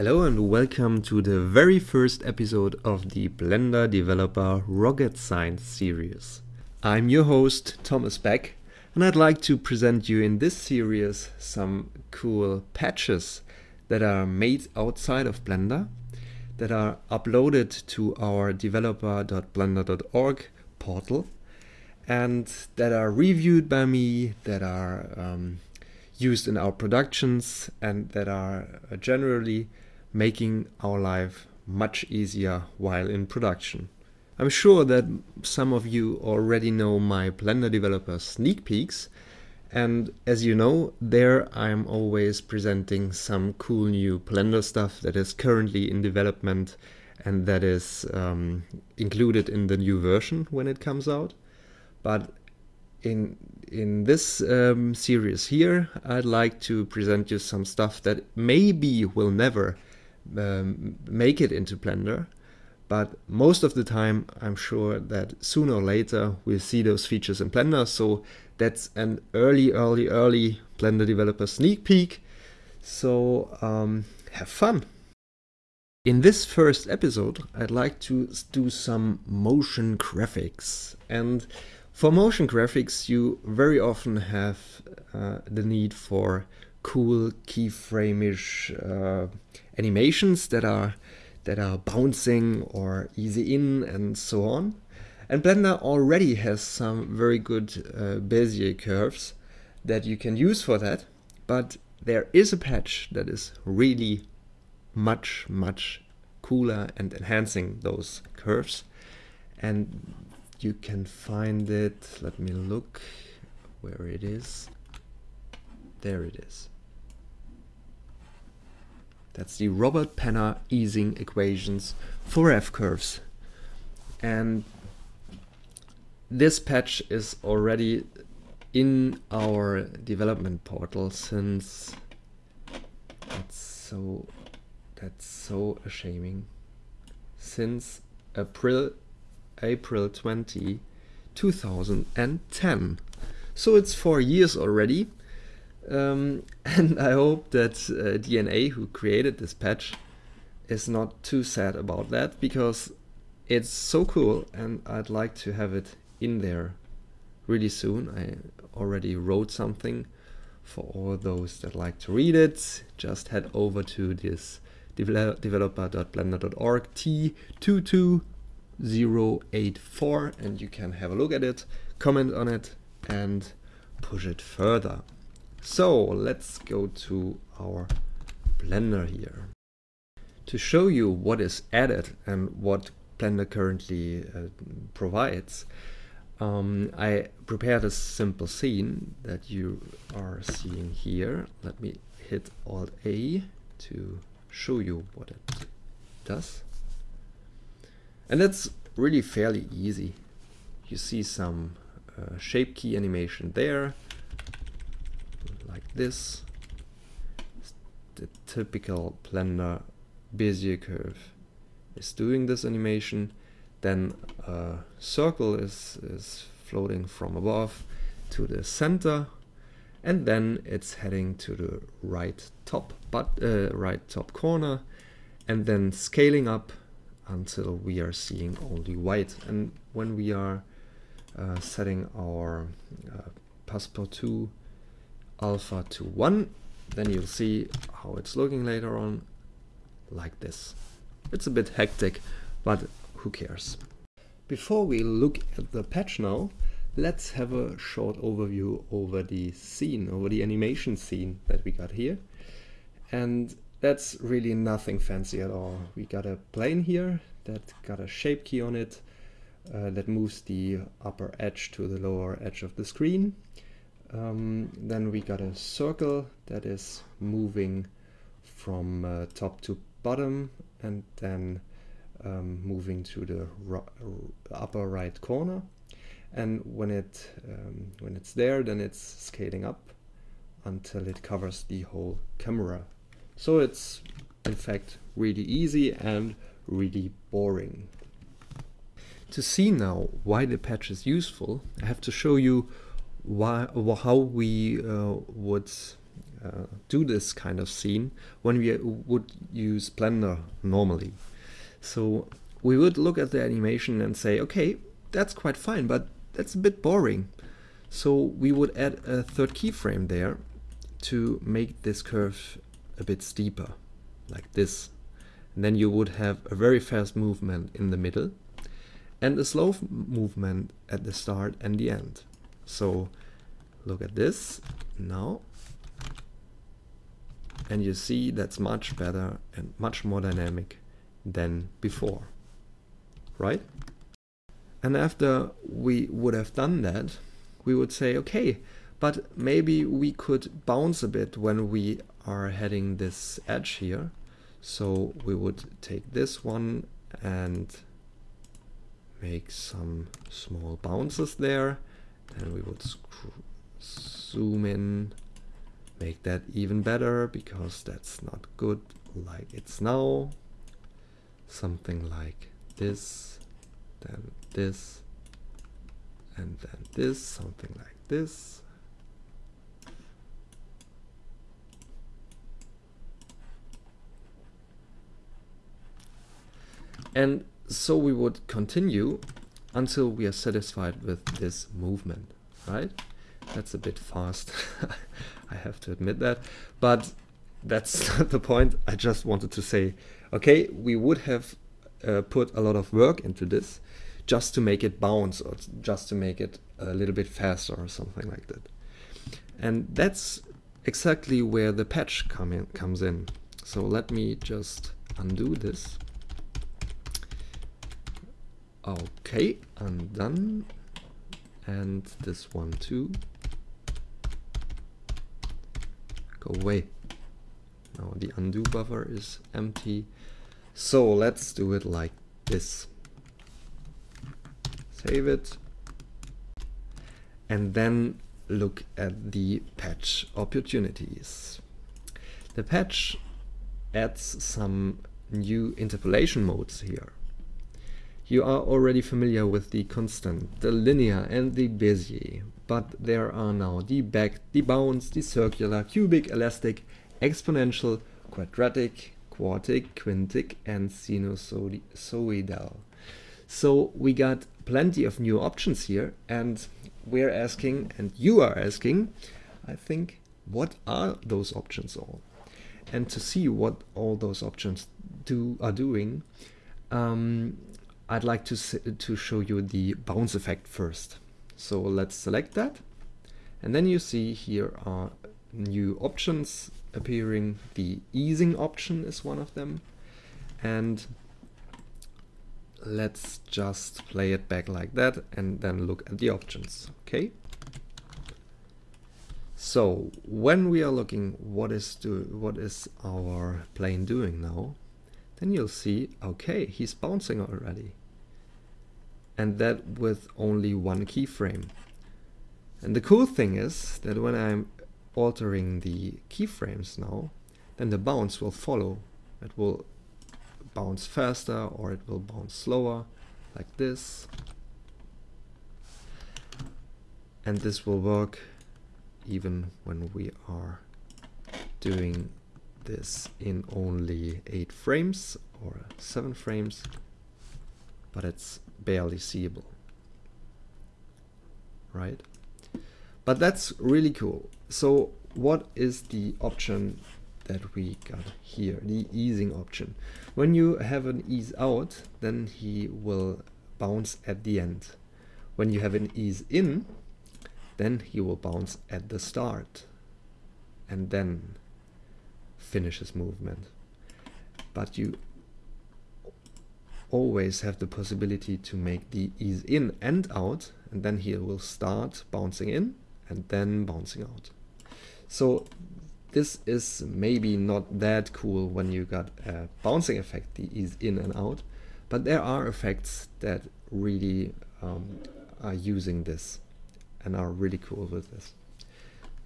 Hello and welcome to the very first episode of the Blender Developer Rocket Science series. I'm your host Thomas Beck and I'd like to present you in this series some cool patches that are made outside of Blender that are uploaded to our developer.blender.org portal and that are reviewed by me, that are um, used in our productions and that are generally making our life much easier while in production. I'm sure that some of you already know my Blender developer sneak peeks and as you know there I'm always presenting some cool new Blender stuff that is currently in development and that is um, included in the new version when it comes out. But in in this um, series here I'd like to present you some stuff that maybe will never um, make it into Blender. But most of the time, I'm sure that sooner or later we'll see those features in Blender. So that's an early, early, early Blender developer sneak peek. So um, have fun. In this first episode, I'd like to do some motion graphics. And for motion graphics, you very often have uh, the need for cool keyframe-ish uh, animations that are that are bouncing or easy in and so on. And Blender already has some very good uh, Bezier curves that you can use for that, but there is a patch that is really much, much cooler and enhancing those curves. And you can find it, let me look where it is. There it is. That's the Robert Penner easing equations for F-curves. And this patch is already in our development portal since that's so that's so ashaming since April April 20 2010 so it's four years already um, and I hope that uh, DNA, who created this patch, is not too sad about that because it's so cool and I'd like to have it in there really soon. I already wrote something for all those that like to read it. Just head over to this developer.blender.org T22084 and you can have a look at it, comment on it and push it further. So let's go to our Blender here. To show you what is added and what Blender currently uh, provides, um, I prepared a simple scene that you are seeing here. Let me hit Alt A to show you what it does. And that's really fairly easy. You see some uh, shape key animation there this the typical Blender Bezier curve is doing this animation then a circle is, is floating from above to the center and then it's heading to the right top but uh, right top corner and then scaling up until we are seeing only white. And when we are uh, setting our uh, passepartout alpha to 1 then you'll see how it's looking later on like this. It's a bit hectic but who cares? Before we look at the patch now let's have a short overview over the scene over the animation scene that we got here. And that's really nothing fancy at all. We got a plane here that got a shape key on it uh, that moves the upper edge to the lower edge of the screen um, then we got a circle that is moving from uh, top to bottom and then um, moving to the upper right corner. And when it um, when it's there then it's scaling up until it covers the whole camera. So it's in fact really easy and really boring. To see now why the patch is useful I have to show you why, how we uh, would uh, do this kind of scene when we would use Blender normally. So we would look at the animation and say, okay, that's quite fine, but that's a bit boring. So we would add a third keyframe there to make this curve a bit steeper, like this. And then you would have a very fast movement in the middle and a slow movement at the start and the end. So look at this now. And you see that's much better and much more dynamic than before right? And after we would have done that we would say okay but maybe we could bounce a bit when we are heading this edge here. So we would take this one and make some small bounces there and we would zoom in make that even better because that's not good like it's now something like this then this and then this something like this. And so we would continue until we are satisfied with this movement right? That's a bit fast. I have to admit that. But that's not the point. I just wanted to say okay we would have uh, put a lot of work into this just to make it bounce or just to make it a little bit faster or something like that. And that's exactly where the patch come in, comes in. So let me just undo this okay undone and this one too. Go away. Now the undo buffer is empty. So let's do it like this. Save it. And then look at the patch opportunities. The patch adds some new interpolation modes here you are already familiar with the constant, the linear and the Bezier, but there are now the back, the bounce, the circular, cubic, elastic, exponential, quadratic, quartic, quintic and sinusoidal. So we got plenty of new options here and we're asking, and you are asking, I think, what are those options all? And to see what all those options do are doing, um, I'd like to, to show you the bounce effect first. So let's select that. And then you see here are new options appearing. The easing option is one of them. And let's just play it back like that and then look at the options. Okay. So when we are looking what is do what is our plane doing now, then you'll see okay he's bouncing already and that with only one keyframe. And the cool thing is that when I'm altering the keyframes now, then the bounce will follow. It will bounce faster or it will bounce slower, like this. And this will work even when we are doing this in only 8 frames or 7 frames, but it's barely seeable. Right? But that's really cool. So what is the option that we got here, the easing option? When you have an ease out, then he will bounce at the end. When you have an ease in, then he will bounce at the start and then finish his movement. But you always have the possibility to make the ease in and out and then he will start bouncing in and then bouncing out. So this is maybe not that cool when you got a bouncing effect, the ease in and out, but there are effects that really um, are using this and are really cool with this.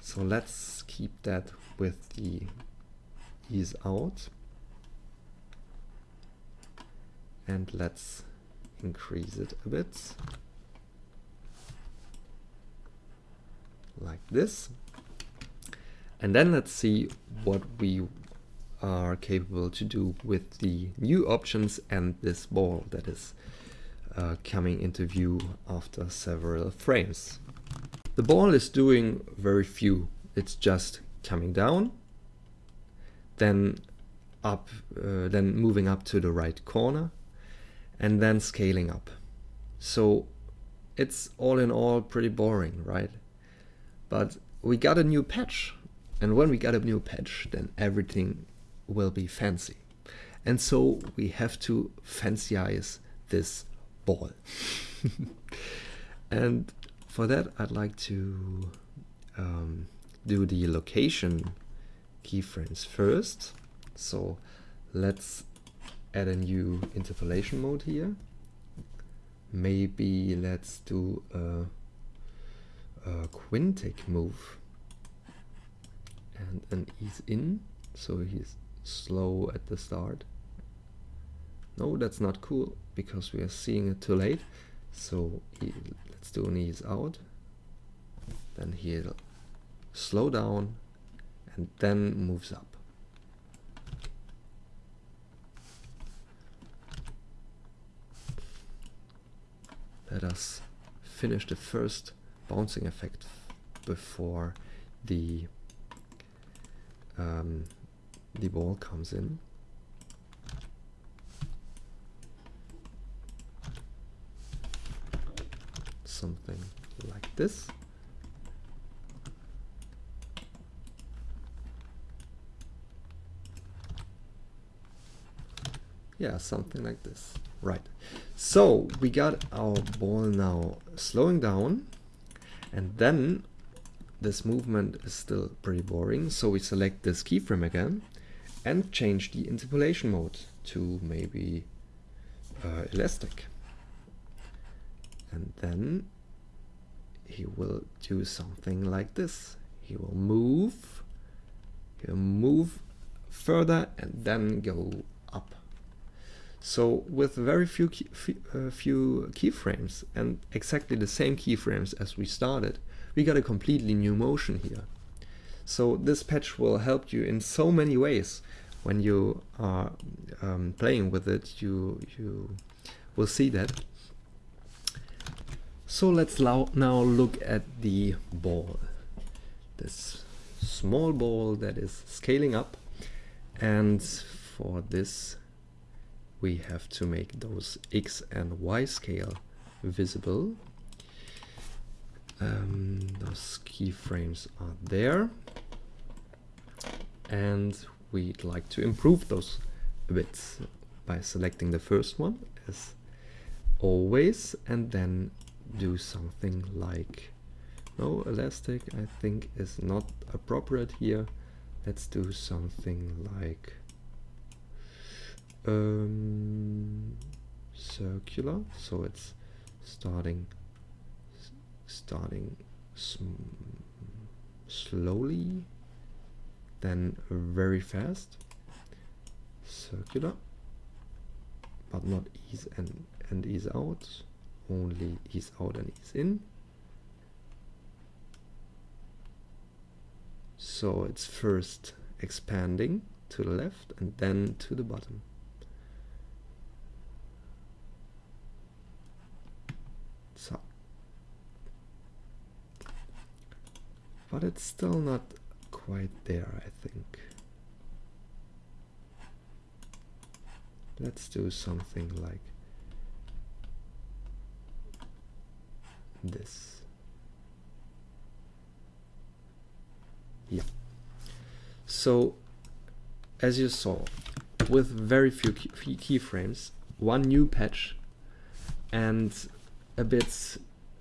So let's keep that with the ease out. And let's increase it a bit like this And then let's see what we are capable to do with the new options and this ball that is uh, coming into view after several frames. The ball is doing very few. It's just coming down, then up, uh, then moving up to the right corner, and then scaling up. So it's all in all pretty boring, right? But we got a new patch. And when we got a new patch, then everything will be fancy. And so we have to fancyize this ball. and for that, I'd like to um, do the location keyframes first. So let's add a new interpolation mode here. Maybe let's do a, a quintic move and an ease in so he's slow at the start. No, that's not cool because we are seeing it too late. So he, let's do an ease out. Then he'll slow down and then moves up. Let us finish the first bouncing effect before the um, the ball comes in. Something like this. Yeah, something like this. Right. So we got our ball now slowing down and then this movement is still pretty boring. So we select this keyframe again and change the interpolation mode to maybe uh, elastic. And then he will do something like this. He will move, he'll move further and then go. So with very few key, uh, few keyframes and exactly the same keyframes as we started, we got a completely new motion here. So this patch will help you in so many ways. When you are um, playing with it, you, you will see that. So let's now look at the ball. This small ball that is scaling up. And for this, we have to make those X and Y scale visible. Um, those keyframes are there and we'd like to improve those a bit by selecting the first one as always and then do something like no elastic I think is not appropriate here let's do something like um, circular. So it's starting starting slowly then very fast. Circular. But not ease and, and ease out. Only ease out and ease in. So it's first expanding to the left and then to the bottom so but it's still not quite there, I think. Let's do something like this. Yeah. So, as you saw, with very few key keyframes, one new patch, and a bit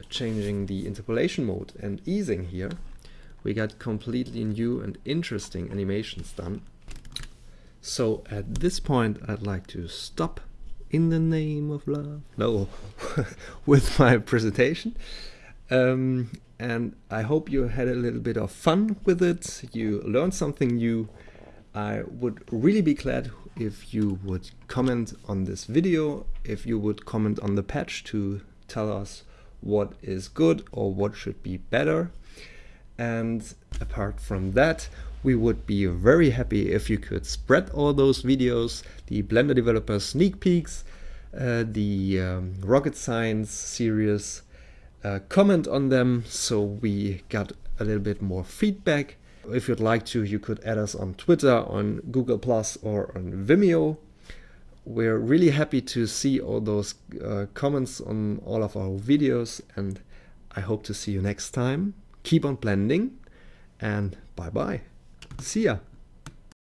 changing the interpolation mode and easing here, we got completely new and interesting animations done. So at this point I'd like to stop in the name of love, no, with my presentation. Um, and I hope you had a little bit of fun with it, you learned something new. I would really be glad if you would comment on this video, if you would comment on the patch to tell us what is good or what should be better. And apart from that, we would be very happy if you could spread all those videos, the Blender Developer sneak peeks, uh, the um, rocket science series, uh, comment on them so we got a little bit more feedback. If you'd like to, you could add us on Twitter, on Google or on Vimeo. We're really happy to see all those uh, comments on all of our videos, and I hope to see you next time. Keep on blending, and bye bye. See ya.